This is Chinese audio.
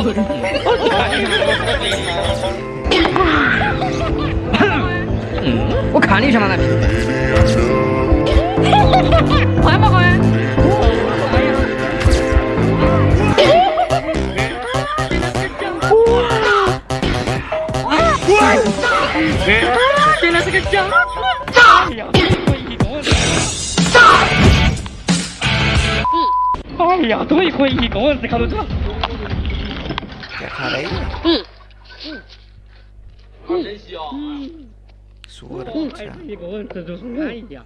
我看你一下嘛，那皮。快嘛快！原来是个假哎呀，哎呀，终于可以一个人思考得嗯。好珍惜哦。说的。一个人吃就是安逸啊。